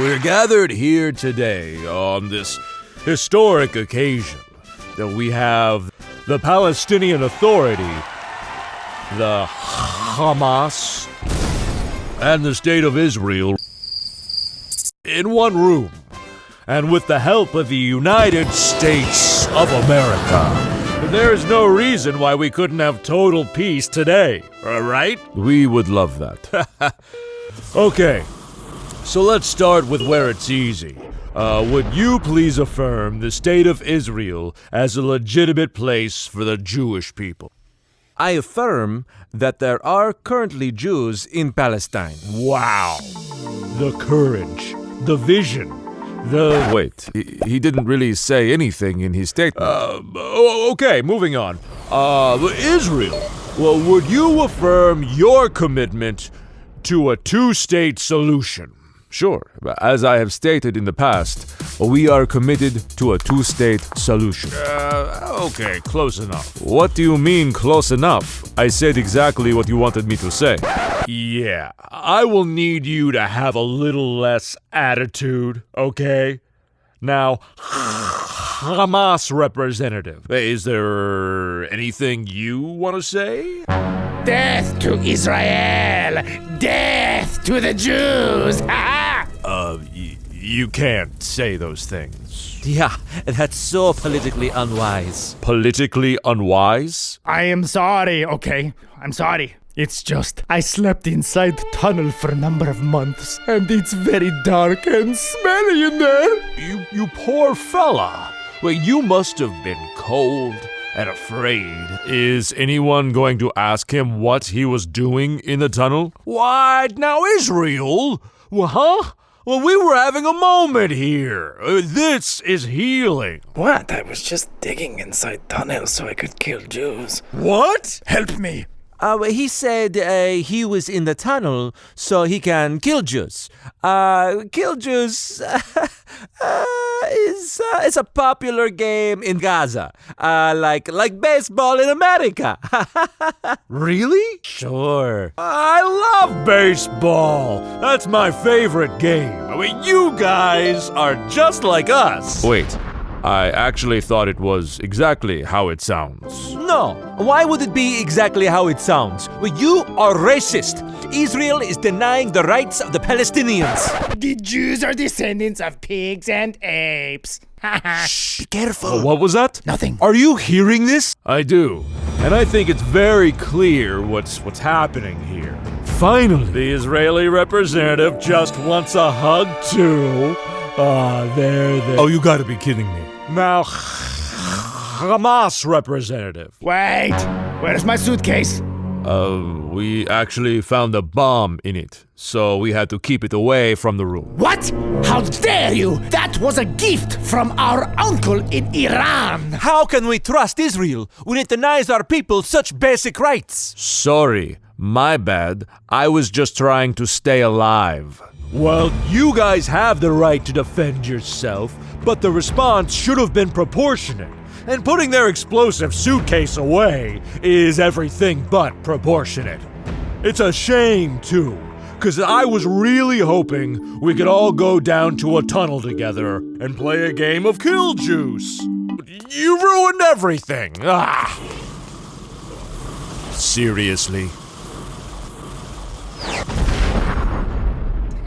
We're gathered here today on this historic occasion that we have the Palestinian Authority, the Hamas, and the State of Israel in one room, and with the help of the United States of America. There's no reason why we couldn't have total peace today, right? We would love that. okay, so let's start with where it's easy. Uh, would you please affirm the State of Israel as a legitimate place for the Jewish people? I affirm that there are currently Jews in Palestine. Wow. The courage, the vision, the. Wait, he, he didn't really say anything in his statement. Uh, oh, okay, moving on. Uh, Israel. Well, would you affirm your commitment to a two state solution? Sure, as I have stated in the past, we are committed to a two state solution. Uh, okay, close enough. What do you mean, close enough? I said exactly what you wanted me to say. Yeah, I will need you to have a little less attitude, okay? Now, Hamas representative, is there anything you want to say? Death to Israel! Death to the Jews! Ha uh, y- you can't say those things. Yeah, that's so politically unwise. Politically unwise? I am sorry, okay? I'm sorry. It's just I slept inside the tunnel for a number of months, and it's very dark and smelly in there. You, you poor fella. Well, you must have been cold and afraid. Is anyone going to ask him what he was doing in the tunnel? What? Now, Israel? Well, huh? Well, we were having a moment here. Uh, this is healing. What? I was just digging inside tunnels so I could kill Jews. What? Help me. Uh, he said uh, he was in the tunnel so he can kill Jews. Uh, kill Jews uh, is uh, is a popular game in Gaza, uh, like like baseball in America. Really? sure. I love baseball. That's my favorite game. I mean, you guys are just like us. Wait, I actually thought it was exactly how it sounds. No, why would it be exactly how it sounds? Well, you are racist. Israel is denying the rights of the Palestinians. The Jews are descendants of pigs and apes. Shh, Be careful. What was that? Nothing. Are you hearing this? I do. And I think it's very clear what's what's happening here. Finally, the Israeli representative just wants a hug too. Ah, there, there. Oh, you gotta be kidding me. Now, Hamas representative. Wait, where's my suitcase? Uh, we actually found a bomb in it, so we had to keep it away from the room. What? How dare you? That was a gift from our uncle in Iran. How can we trust Israel when it denies our people such basic rights? Sorry, my bad. I was just trying to stay alive. Well, you guys have the right to defend yourself, but the response should have been proportionate. And putting their explosive suitcase away is everything but proportionate. It's a shame, too, because I was really hoping we could all go down to a tunnel together and play a game of Kill Juice. You ruined everything. Ah. Seriously.